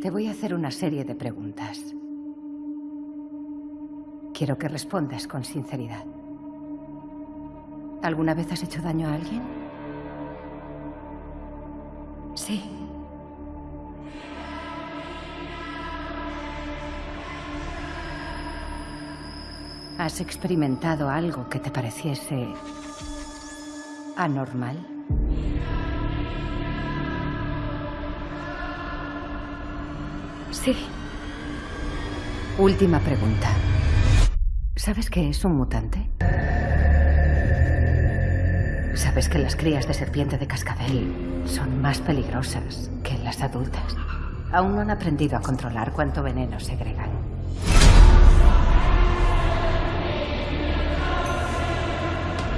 Te voy a hacer una serie de preguntas. Quiero que respondas con sinceridad. ¿Alguna vez has hecho daño a alguien? Sí. ¿Has experimentado algo que te pareciese anormal? Sí. Última pregunta. ¿Sabes qué es un mutante? ¿Sabes que las crías de serpiente de cascabel son más peligrosas que las adultas? Aún no han aprendido a controlar cuánto veneno segregan.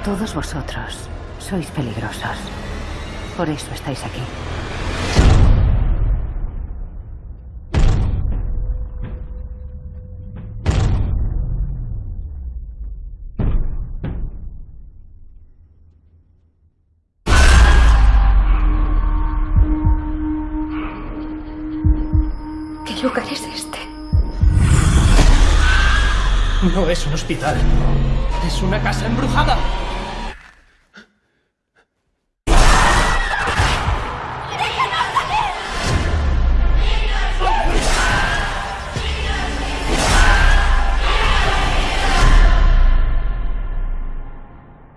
Todos vosotros sois peligrosos. Por eso estáis aquí. ¿Qué lugar es este? No es un hospital. Es una casa embrujada.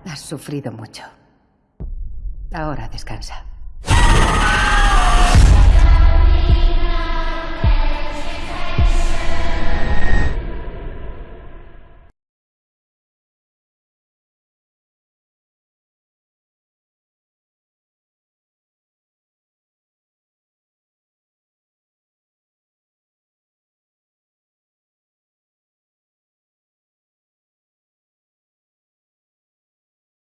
Has sufrido mucho. Ahora descansa.